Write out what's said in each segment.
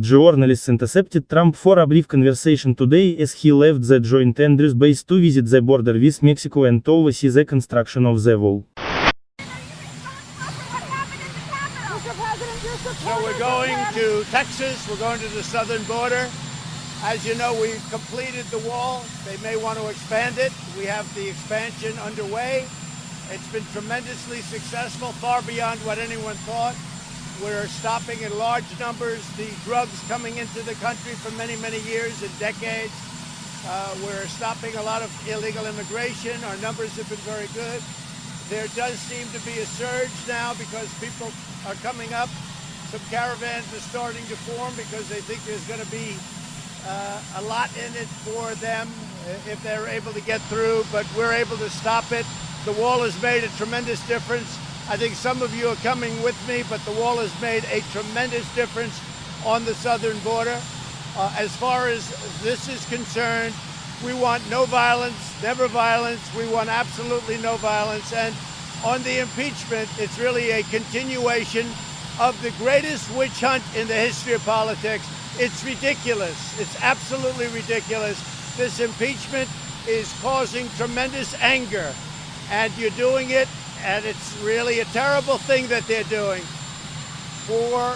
Journalists intercepted Trump for a brief conversation today as he left the Joint Andrews base to visit the border with Mexico and to oversee the construction of the wall. So we're going to Texas, we're going to the southern border. As you know, we've completed the wall. They may want to expand it. We have the expansion underway. It's been tremendously successful, far beyond what anyone thought. We're stopping in large numbers the drugs coming into the country for many, many years and decades. Uh, we're stopping a lot of illegal immigration. Our numbers have been very good. There does seem to be a surge now because people are coming up. Some caravans are starting to form because they think there's going to be uh, a lot in it for them if they're able to get through, but we're able to stop it. The wall has made a tremendous difference. I think some of you are coming with me, but the wall has made a tremendous difference on the southern border. Uh, as far as this is concerned, we want no violence, never violence. We want absolutely no violence. And on the impeachment, it's really a continuation of the greatest witch hunt in the history of politics. It's ridiculous. It's absolutely ridiculous. This impeachment is causing tremendous anger, and you're doing it, and it's really a terrible thing that they're doing. For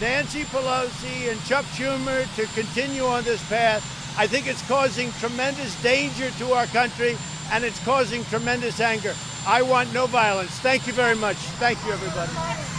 Nancy Pelosi and Chuck Schumer to continue on this path, I think it's causing tremendous danger to our country, and it's causing tremendous anger. I want no violence. Thank you very much. Thank you, everybody.